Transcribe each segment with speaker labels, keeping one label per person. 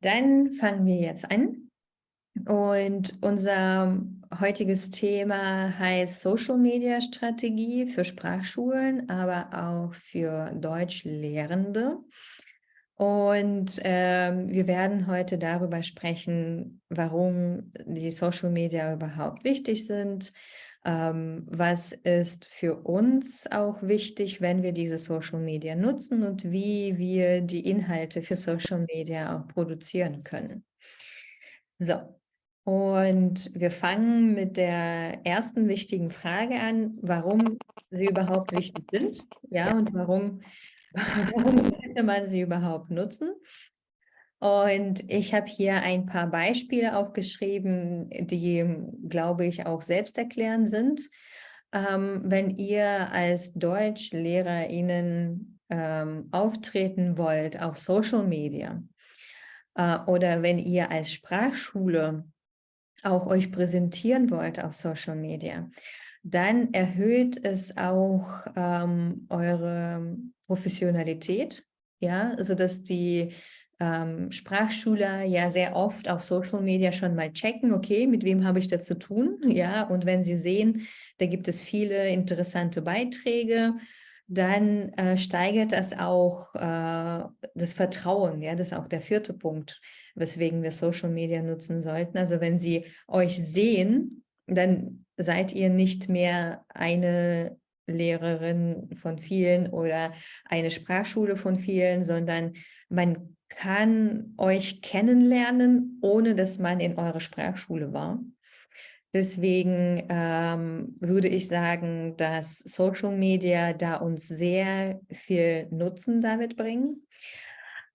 Speaker 1: Dann fangen wir jetzt an. Und unser heutiges Thema heißt Social Media Strategie für Sprachschulen, aber auch für Deutschlehrende. Und ähm, wir werden heute darüber sprechen, warum die Social Media überhaupt wichtig sind, ähm, was ist für uns auch wichtig, wenn wir diese Social Media nutzen und wie wir die Inhalte für Social Media auch produzieren können. So, und wir fangen mit der ersten wichtigen Frage an, warum sie überhaupt wichtig sind, ja, und warum, warum könnte man sie überhaupt nutzen. Und ich habe hier ein paar Beispiele aufgeschrieben, die, glaube ich, auch selbsterklärend sind. Ähm, wenn ihr als DeutschlehrerInnen ähm, auftreten wollt auf Social Media äh, oder wenn ihr als Sprachschule auch euch präsentieren wollt auf Social Media, dann erhöht es auch ähm, eure Professionalität, ja, sodass die ähm, Sprachschüler ja sehr oft auf Social Media schon mal checken, okay, mit wem habe ich da zu tun? Ja, und wenn sie sehen, da gibt es viele interessante Beiträge, dann äh, steigert das auch äh, das Vertrauen. Ja, das ist auch der vierte Punkt, weswegen wir Social Media nutzen sollten. Also wenn sie euch sehen, dann seid ihr nicht mehr eine Lehrerin von vielen oder eine Sprachschule von vielen, sondern man kann euch kennenlernen, ohne dass man in eurer Sprachschule war. Deswegen ähm, würde ich sagen, dass Social Media da uns sehr viel Nutzen damit bringen.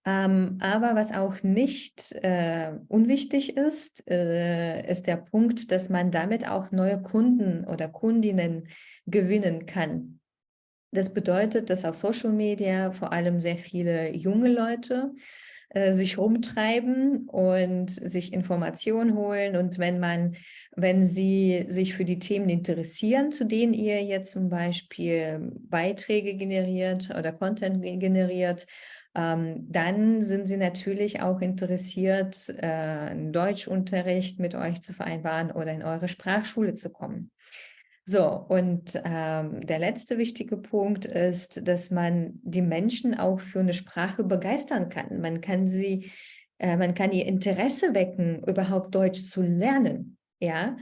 Speaker 1: Ähm, aber was auch nicht äh, unwichtig ist, äh, ist der Punkt, dass man damit auch neue Kunden oder Kundinnen gewinnen kann. Das bedeutet, dass auf Social Media vor allem sehr viele junge Leute äh, sich rumtreiben und sich Informationen holen. Und wenn man, wenn sie sich für die Themen interessieren, zu denen ihr jetzt zum Beispiel Beiträge generiert oder Content generiert, ähm, dann sind sie natürlich auch interessiert, äh, einen Deutschunterricht mit euch zu vereinbaren oder in eure Sprachschule zu kommen. So, und ähm, der letzte wichtige Punkt ist, dass man die Menschen auch für eine Sprache begeistern kann. Man kann sie, äh, man kann ihr Interesse wecken, überhaupt Deutsch zu lernen. Ja,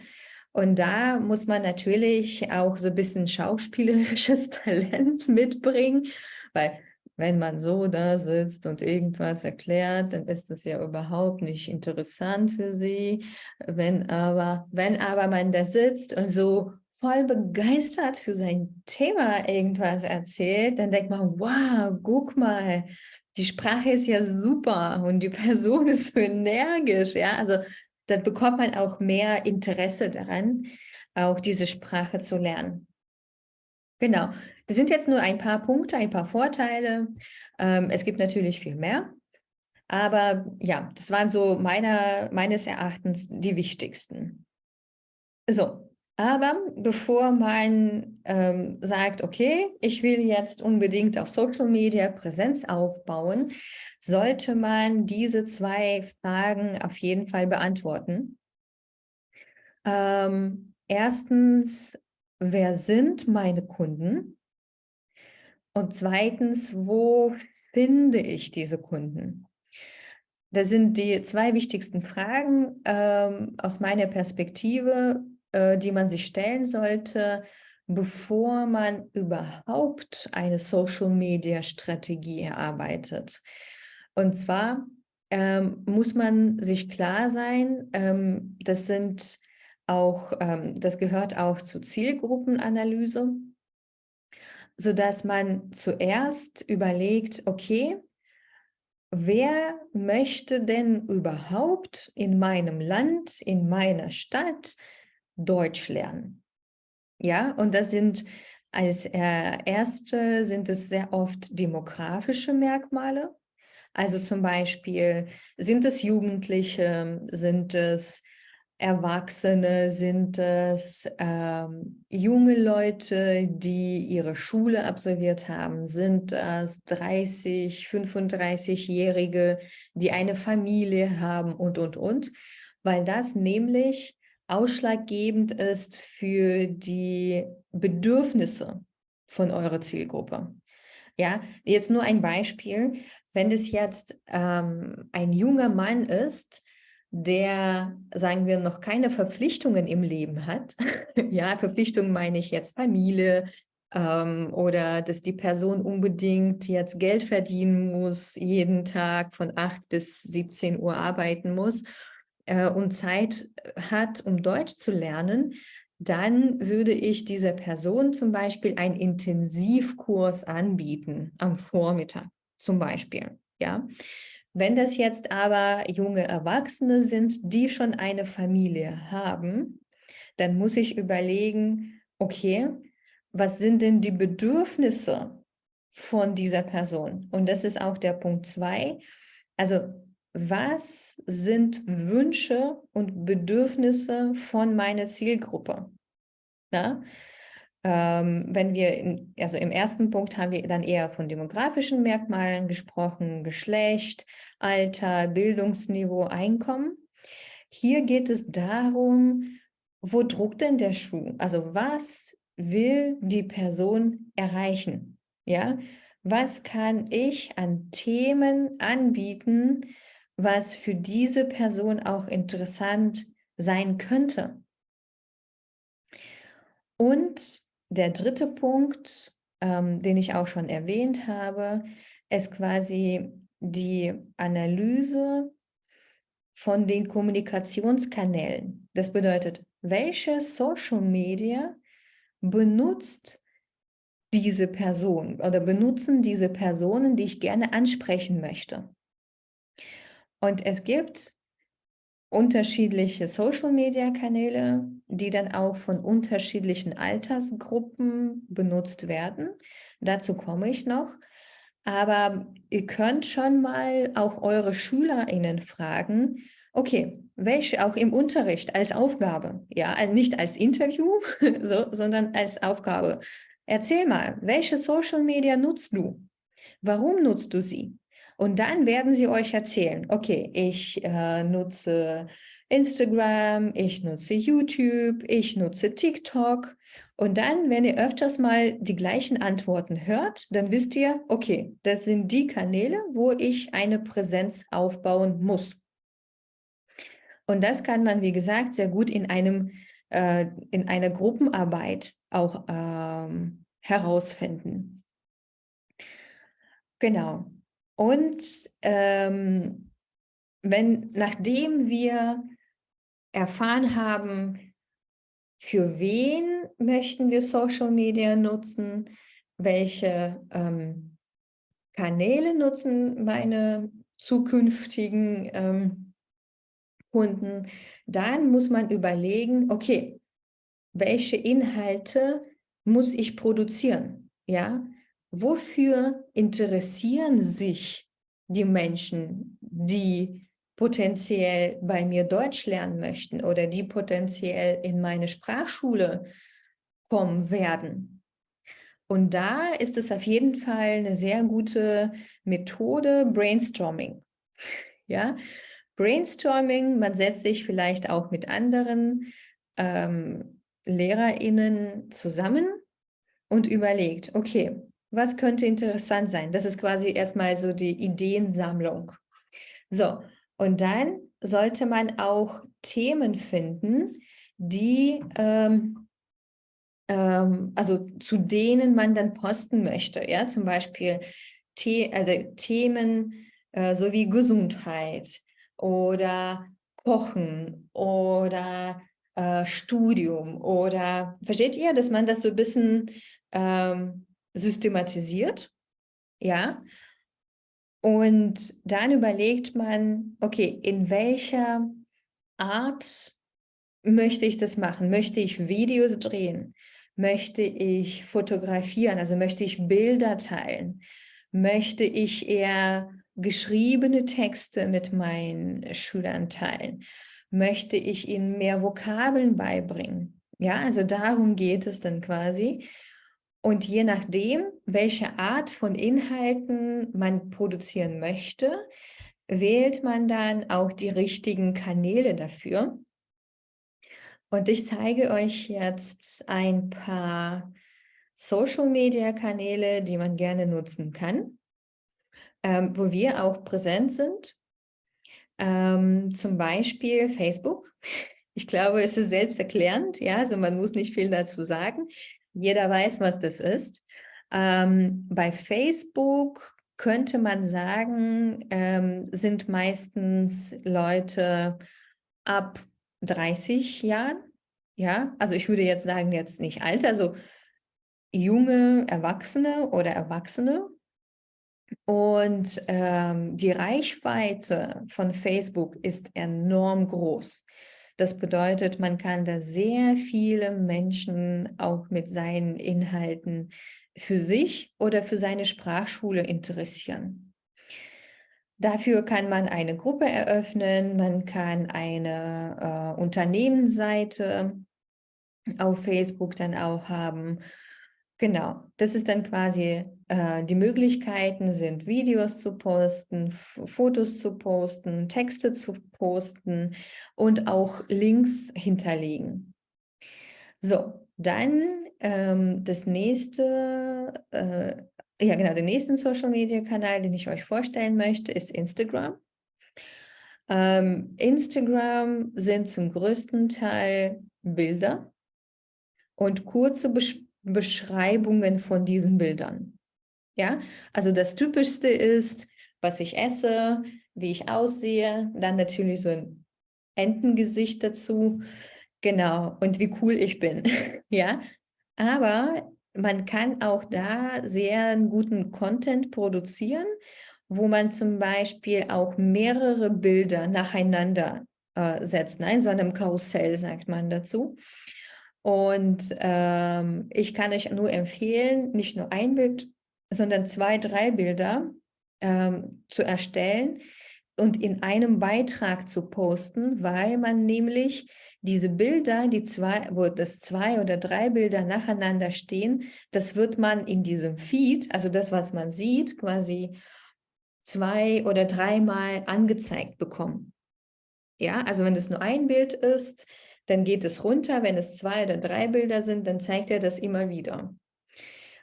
Speaker 1: und da muss man natürlich auch so ein bisschen schauspielerisches Talent mitbringen, weil wenn man so da sitzt und irgendwas erklärt, dann ist das ja überhaupt nicht interessant für sie. Wenn aber, wenn aber man da sitzt und so voll begeistert für sein Thema irgendwas erzählt, dann denkt man, wow, guck mal, die Sprache ist ja super und die Person ist so energisch. Ja, also dann bekommt man auch mehr Interesse daran, auch diese Sprache zu lernen. Genau, das sind jetzt nur ein paar Punkte, ein paar Vorteile. Ähm, es gibt natürlich viel mehr. Aber ja, das waren so meiner, meines Erachtens die wichtigsten. So, aber bevor man ähm, sagt, okay, ich will jetzt unbedingt auf Social Media Präsenz aufbauen, sollte man diese zwei Fragen auf jeden Fall beantworten. Ähm, erstens, wer sind meine Kunden? Und zweitens, wo finde ich diese Kunden? Das sind die zwei wichtigsten Fragen ähm, aus meiner Perspektive, äh, die man sich stellen sollte, bevor man überhaupt eine Social-Media-Strategie erarbeitet. Und zwar ähm, muss man sich klar sein, ähm, das sind auch, ähm, das gehört auch zur Zielgruppenanalyse, sodass man zuerst überlegt, okay, wer möchte denn überhaupt in meinem Land, in meiner Stadt Deutsch lernen. Ja, und das sind als erste sind es sehr oft demografische Merkmale. Also zum Beispiel, sind es Jugendliche, sind es Erwachsene? Sind es ähm, junge Leute, die ihre Schule absolviert haben? Sind es 30, 35-Jährige, die eine Familie haben und, und, und? Weil das nämlich ausschlaggebend ist für die Bedürfnisse von eurer Zielgruppe. Ja, jetzt nur ein Beispiel. Wenn es jetzt ähm, ein junger Mann ist, der, sagen wir, noch keine Verpflichtungen im Leben hat, ja, Verpflichtungen meine ich jetzt Familie ähm, oder dass die Person unbedingt jetzt Geld verdienen muss, jeden Tag von 8 bis 17 Uhr arbeiten muss äh, und Zeit hat, um Deutsch zu lernen, dann würde ich dieser Person zum Beispiel einen Intensivkurs anbieten am Vormittag zum Beispiel. Ja? Wenn das jetzt aber junge Erwachsene sind, die schon eine Familie haben, dann muss ich überlegen, okay, was sind denn die Bedürfnisse von dieser Person? Und das ist auch der Punkt zwei. Also was sind Wünsche und Bedürfnisse von meiner Zielgruppe? Ja? Ähm, wenn wir, in, also im ersten Punkt haben wir dann eher von demografischen Merkmalen gesprochen, Geschlecht, Alter, Bildungsniveau, Einkommen. Hier geht es darum, wo druckt denn der Schuh? Also was will die Person erreichen? Ja, was kann ich an Themen anbieten, was für diese Person auch interessant sein könnte. Und der dritte Punkt, ähm, den ich auch schon erwähnt habe, ist quasi die Analyse von den Kommunikationskanälen. Das bedeutet, welche Social Media benutzt diese Person oder benutzen diese Personen, die ich gerne ansprechen möchte. Und es gibt unterschiedliche Social-Media-Kanäle, die dann auch von unterschiedlichen Altersgruppen benutzt werden. Dazu komme ich noch. Aber ihr könnt schon mal auch eure SchülerInnen fragen, okay, welche auch im Unterricht als Aufgabe, ja, nicht als Interview, so, sondern als Aufgabe. Erzähl mal, welche Social Media nutzt du? Warum nutzt du sie? Und dann werden sie euch erzählen, okay, ich äh, nutze Instagram, ich nutze YouTube, ich nutze TikTok. Und dann, wenn ihr öfters mal die gleichen Antworten hört, dann wisst ihr, okay, das sind die Kanäle, wo ich eine Präsenz aufbauen muss. Und das kann man, wie gesagt, sehr gut in, einem, äh, in einer Gruppenarbeit auch ähm, herausfinden. Genau. Und ähm, wenn, nachdem wir erfahren haben, für wen möchten wir Social Media nutzen, welche ähm, Kanäle nutzen meine zukünftigen ähm, Kunden, dann muss man überlegen, okay, welche Inhalte muss ich produzieren? Ja, wofür interessieren sich die Menschen, die potenziell bei mir Deutsch lernen möchten oder die potenziell in meine Sprachschule kommen werden. Und da ist es auf jeden Fall eine sehr gute Methode, Brainstorming. Ja, Brainstorming, man setzt sich vielleicht auch mit anderen ähm, LehrerInnen zusammen und überlegt, okay, was könnte interessant sein? Das ist quasi erstmal so die Ideensammlung. So, und dann sollte man auch Themen finden, die, ähm, ähm, also zu denen man dann posten möchte. Ja, zum Beispiel The also Themen äh, sowie Gesundheit oder Kochen oder äh, Studium oder versteht ihr, dass man das so ein bisschen ähm, systematisiert, ja, und dann überlegt man, okay, in welcher Art möchte ich das machen? Möchte ich Videos drehen? Möchte ich fotografieren? Also möchte ich Bilder teilen? Möchte ich eher geschriebene Texte mit meinen Schülern teilen? Möchte ich ihnen mehr Vokabeln beibringen? Ja, also darum geht es dann quasi. Und je nachdem, welche Art von Inhalten man produzieren möchte, wählt man dann auch die richtigen Kanäle dafür. Und ich zeige euch jetzt ein paar Social-Media-Kanäle, die man gerne nutzen kann, ähm, wo wir auch präsent sind. Ähm, zum Beispiel Facebook. Ich glaube, es ist selbsterklärend, ja, also man muss nicht viel dazu sagen. Jeder weiß, was das ist. Ähm, bei Facebook könnte man sagen, ähm, sind meistens Leute ab 30 Jahren. Ja, also ich würde jetzt sagen, jetzt nicht alt, also junge Erwachsene oder Erwachsene. Und ähm, die Reichweite von Facebook ist enorm groß. Das bedeutet, man kann da sehr viele Menschen auch mit seinen Inhalten für sich oder für seine Sprachschule interessieren. Dafür kann man eine Gruppe eröffnen, man kann eine äh, Unternehmensseite auf Facebook dann auch haben. Genau, das ist dann quasi äh, die Möglichkeiten sind, Videos zu posten, Fotos zu posten, Texte zu posten und auch Links hinterlegen. So, dann ähm, das nächste, äh, ja genau, den nächsten Social Media Kanal, den ich euch vorstellen möchte, ist Instagram. Ähm, Instagram sind zum größten Teil Bilder und kurze Besch Beschreibungen von diesen Bildern. Ja, also das Typischste ist, was ich esse, wie ich aussehe, dann natürlich so ein Entengesicht dazu, genau, und wie cool ich bin. ja, aber man kann auch da sehr guten Content produzieren, wo man zum Beispiel auch mehrere Bilder nacheinander äh, setzt, in so einem Karussell sagt man dazu. Und ähm, ich kann euch nur empfehlen, nicht nur ein Bild, sondern zwei, drei Bilder ähm, zu erstellen und in einem Beitrag zu posten, weil man nämlich diese Bilder, die zwei, wo das zwei oder drei Bilder nacheinander stehen, das wird man in diesem Feed, also das, was man sieht, quasi zwei oder dreimal angezeigt bekommen. Ja, also wenn es nur ein Bild ist, dann geht es runter. Wenn es zwei oder drei Bilder sind, dann zeigt er das immer wieder.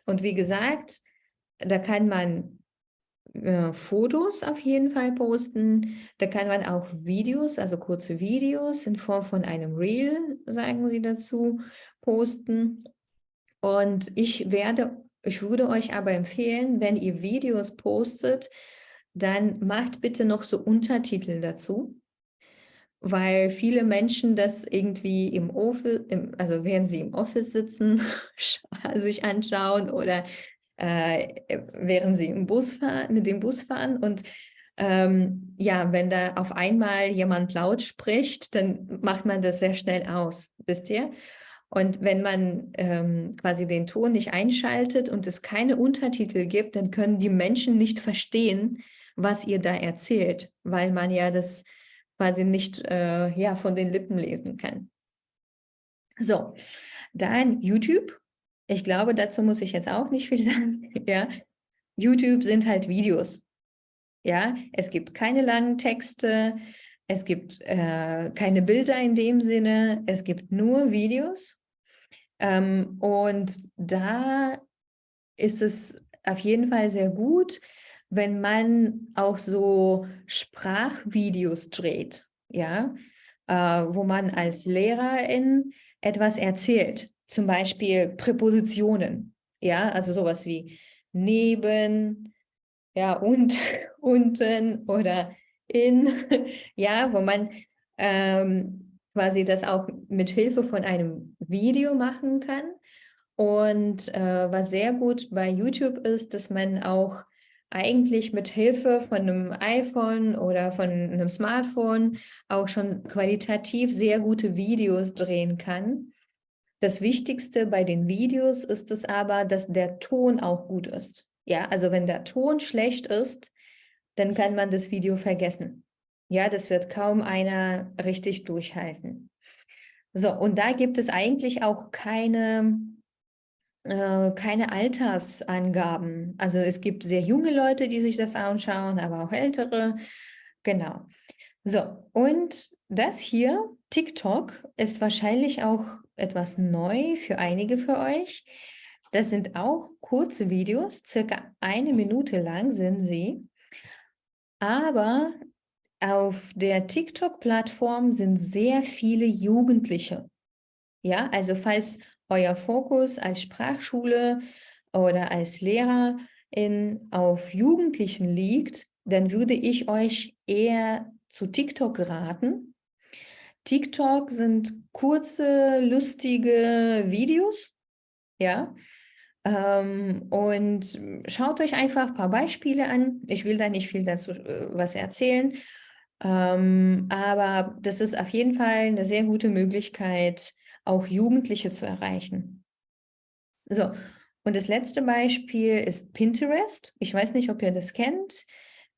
Speaker 1: Und wie gesagt, da kann man äh, Fotos auf jeden Fall posten. Da kann man auch Videos, also kurze Videos in Form von einem Reel, sagen sie dazu, posten. Und ich werde, ich würde euch aber empfehlen, wenn ihr Videos postet, dann macht bitte noch so Untertitel dazu weil viele Menschen das irgendwie im Office, im, also während sie im Office sitzen, sich anschauen oder äh, während sie im Bus fahren, mit dem Bus fahren und ähm, ja, wenn da auf einmal jemand laut spricht, dann macht man das sehr schnell aus, wisst ihr? Und wenn man ähm, quasi den Ton nicht einschaltet und es keine Untertitel gibt, dann können die Menschen nicht verstehen, was ihr da erzählt, weil man ja das quasi nicht äh, ja, von den Lippen lesen kann. So, dann YouTube. Ich glaube, dazu muss ich jetzt auch nicht viel sagen. ja. YouTube sind halt Videos. Ja, es gibt keine langen Texte, es gibt äh, keine Bilder in dem Sinne, es gibt nur Videos. Ähm, und da ist es auf jeden Fall sehr gut, wenn man auch so Sprachvideos dreht, ja, äh, wo man als Lehrerin etwas erzählt, zum Beispiel Präpositionen, ja, also sowas wie neben, ja, und, unten oder in, ja, wo man ähm, quasi das auch mit Hilfe von einem Video machen kann. Und äh, was sehr gut bei YouTube ist, dass man auch eigentlich mit Hilfe von einem iPhone oder von einem Smartphone auch schon qualitativ sehr gute Videos drehen kann. Das Wichtigste bei den Videos ist es aber, dass der Ton auch gut ist. Ja, also wenn der Ton schlecht ist, dann kann man das Video vergessen. Ja, das wird kaum einer richtig durchhalten. So, und da gibt es eigentlich auch keine, keine Altersangaben. Also es gibt sehr junge Leute, die sich das anschauen, aber auch ältere. Genau. So, und das hier, TikTok, ist wahrscheinlich auch etwas neu für einige für euch. Das sind auch kurze Videos, circa eine Minute lang sind sie. Aber auf der TikTok-Plattform sind sehr viele Jugendliche. Ja, also falls euer Fokus als Sprachschule oder als Lehrerin auf Jugendlichen liegt, dann würde ich euch eher zu TikTok raten. TikTok sind kurze, lustige Videos, ja, ähm, und schaut euch einfach ein paar Beispiele an. Ich will da nicht viel dazu äh, was erzählen, ähm, aber das ist auf jeden Fall eine sehr gute Möglichkeit, auch Jugendliche zu erreichen. So, und das letzte Beispiel ist Pinterest. Ich weiß nicht, ob ihr das kennt.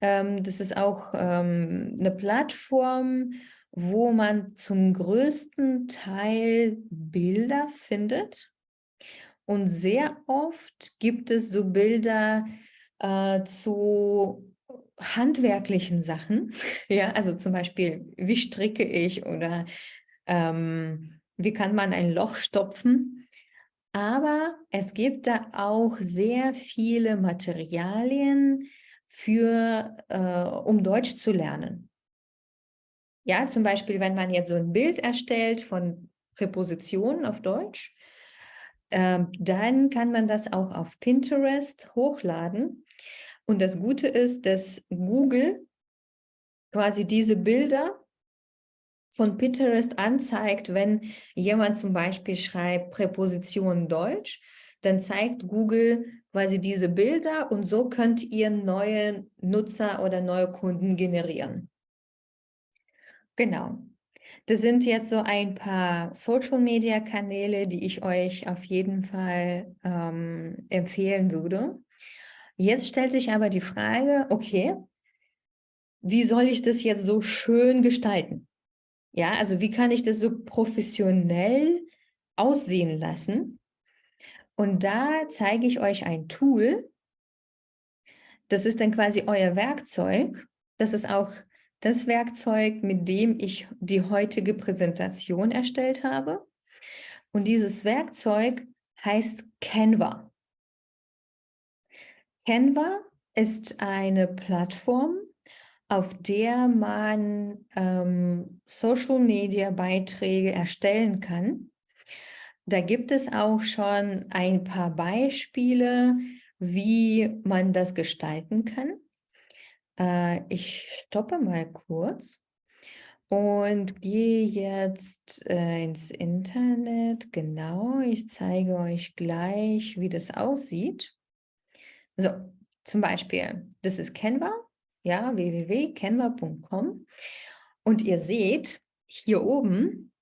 Speaker 1: Ähm, das ist auch ähm, eine Plattform, wo man zum größten Teil Bilder findet. Und sehr oft gibt es so Bilder äh, zu handwerklichen Sachen. Ja, also zum Beispiel, wie stricke ich oder ähm, wie kann man ein Loch stopfen. Aber es gibt da auch sehr viele Materialien für, äh, um Deutsch zu lernen. Ja, zum Beispiel, wenn man jetzt so ein Bild erstellt von Präpositionen auf Deutsch, ähm, dann kann man das auch auf Pinterest hochladen. Und das Gute ist, dass Google quasi diese Bilder von Pinterest anzeigt, wenn jemand zum Beispiel schreibt Präposition Deutsch, dann zeigt Google quasi diese Bilder und so könnt ihr neue Nutzer oder neue Kunden generieren. Genau. Das sind jetzt so ein paar Social-Media-Kanäle, die ich euch auf jeden Fall ähm, empfehlen würde. Jetzt stellt sich aber die Frage, okay, wie soll ich das jetzt so schön gestalten? Ja, also wie kann ich das so professionell aussehen lassen? Und da zeige ich euch ein Tool. Das ist dann quasi euer Werkzeug. Das ist auch das Werkzeug, mit dem ich die heutige Präsentation erstellt habe. Und dieses Werkzeug heißt Canva. Canva ist eine Plattform, auf der man ähm, Social-Media-Beiträge erstellen kann. Da gibt es auch schon ein paar Beispiele, wie man das gestalten kann. Äh, ich stoppe mal kurz und gehe jetzt äh, ins Internet. Genau, ich zeige euch gleich, wie das aussieht. So, zum Beispiel, das ist Canva, ja, www.canva.com. Und ihr seht, hier oben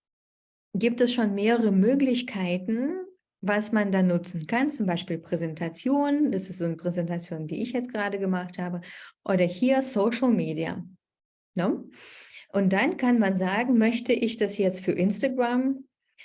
Speaker 1: gibt es schon mehrere Möglichkeiten, was man da nutzen kann, zum Beispiel Präsentation, das ist so eine Präsentation, die ich jetzt gerade gemacht habe, oder hier Social Media. No? Ne? Und dann kann man sagen, möchte ich das jetzt für Instagram,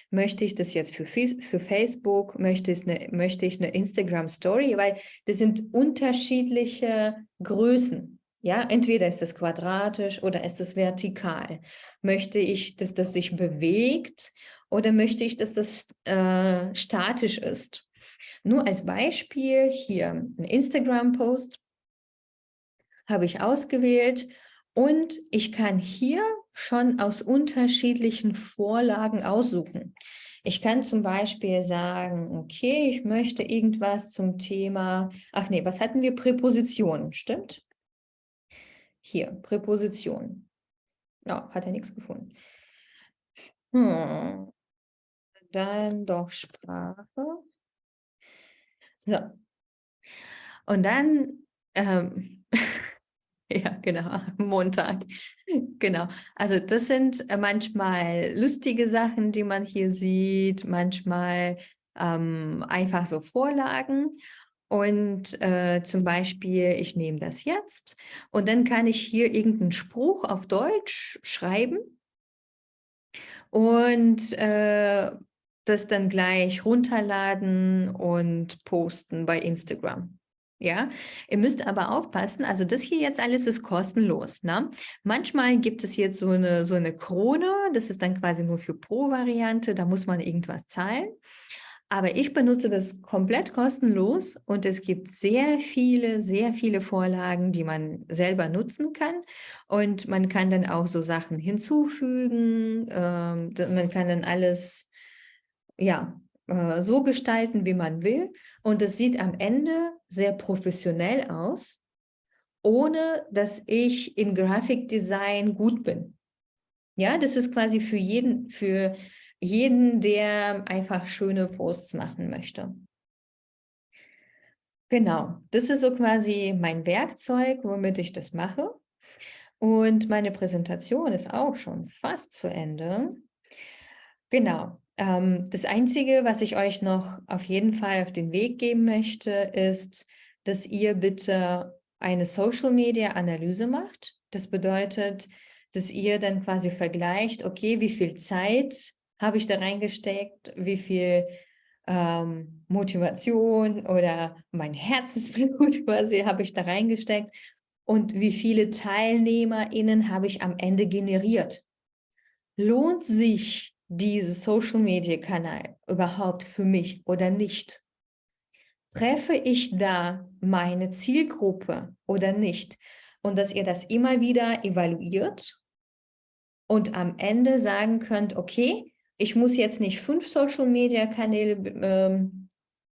Speaker 1: möchte ich das jetzt für, für Facebook, möchte ich, eine, möchte ich eine Instagram Story, weil das sind unterschiedliche Größen. Ja, entweder ist es quadratisch oder ist es vertikal. Möchte ich, dass das sich bewegt oder möchte ich, dass das äh, statisch ist? Nur als Beispiel hier ein Instagram-Post habe ich ausgewählt und ich kann hier schon aus unterschiedlichen Vorlagen aussuchen. Ich kann zum Beispiel sagen, okay, ich möchte irgendwas zum Thema, ach nee, was hatten wir? Präpositionen, stimmt? Hier, Präpositionen. No, hat er nichts gefunden. Hm dann doch Sprache. So. Und dann, ähm, ja, genau, Montag. Genau. Also das sind äh, manchmal lustige Sachen, die man hier sieht, manchmal ähm, einfach so Vorlagen. Und äh, zum Beispiel, ich nehme das jetzt und dann kann ich hier irgendeinen Spruch auf Deutsch schreiben und äh, das dann gleich runterladen und posten bei Instagram. Ja, ihr müsst aber aufpassen, also das hier jetzt alles ist kostenlos. Ne? Manchmal gibt es jetzt so eine, so eine Krone, das ist dann quasi nur für Pro-Variante, da muss man irgendwas zahlen. Aber ich benutze das komplett kostenlos und es gibt sehr viele, sehr viele Vorlagen, die man selber nutzen kann. Und man kann dann auch so Sachen hinzufügen. Ähm, man kann dann alles ja, äh, so gestalten, wie man will. Und es sieht am Ende sehr professionell aus, ohne dass ich in Grafikdesign gut bin. Ja, das ist quasi für jeden, für jeden, der einfach schöne Posts machen möchte. Genau, das ist so quasi mein Werkzeug, womit ich das mache. Und meine Präsentation ist auch schon fast zu Ende. Genau, ähm, das Einzige, was ich euch noch auf jeden Fall auf den Weg geben möchte, ist, dass ihr bitte eine Social-Media-Analyse macht. Das bedeutet, dass ihr dann quasi vergleicht, okay, wie viel Zeit habe ich da reingesteckt, wie viel ähm, Motivation oder mein Herzensblut quasi habe ich da reingesteckt und wie viele TeilnehmerInnen habe ich am Ende generiert. Lohnt sich dieses Social-Media-Kanal überhaupt für mich oder nicht? Treffe ich da meine Zielgruppe oder nicht? Und dass ihr das immer wieder evaluiert und am Ende sagen könnt, okay, ich muss jetzt nicht fünf Social-Media-Kanäle ähm,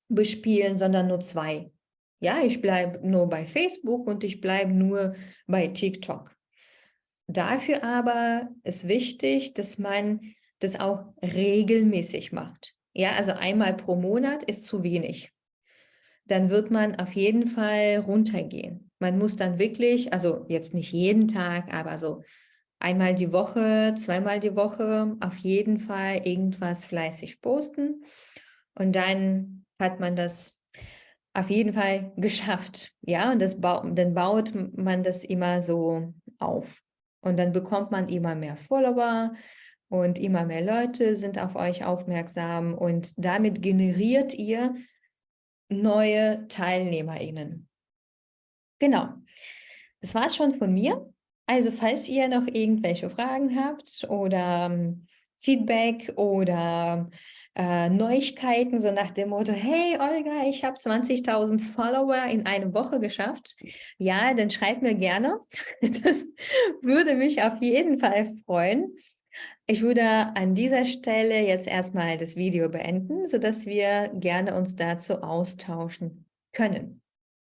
Speaker 1: bespielen, sondern nur zwei. Ja, ich bleibe nur bei Facebook und ich bleibe nur bei TikTok. Dafür aber ist wichtig, dass man das auch regelmäßig macht. Ja, also einmal pro Monat ist zu wenig. Dann wird man auf jeden Fall runtergehen. Man muss dann wirklich, also jetzt nicht jeden Tag, aber so einmal die Woche, zweimal die Woche auf jeden Fall irgendwas fleißig posten. Und dann hat man das auf jeden Fall geschafft. Ja, und das ba dann baut man das immer so auf. Und dann bekommt man immer mehr Follower und immer mehr Leute sind auf euch aufmerksam und damit generiert ihr neue TeilnehmerInnen. Genau. Das war es schon von mir. Also falls ihr noch irgendwelche Fragen habt oder ähm, Feedback oder äh, Neuigkeiten, so nach dem Motto, hey Olga, ich habe 20.000 Follower in einer Woche geschafft, ja, dann schreibt mir gerne. Das würde mich auf jeden Fall freuen. Ich würde an dieser Stelle jetzt erstmal das Video beenden, sodass wir gerne uns dazu austauschen können.